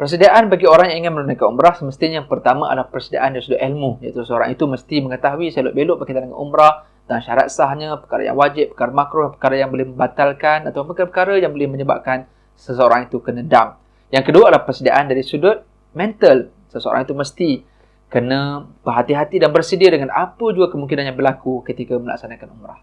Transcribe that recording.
Persediaan bagi orang yang ingin menunaikan umrah semestinya yang pertama adalah persediaan dari sudut ilmu iaitu seorang itu mesti mengetahui selok-belok berkaitan dengan umrah dan syarat sahnya, perkara yang wajib, perkara makruh, perkara yang boleh membatalkan atau perkara-perkara yang boleh menyebabkan seseorang itu kena dam. Yang kedua adalah persediaan dari sudut mental. Seseorang itu mesti kena berhati-hati dan bersedia dengan apa juga kemungkinan yang berlaku ketika melaksanakan umrah.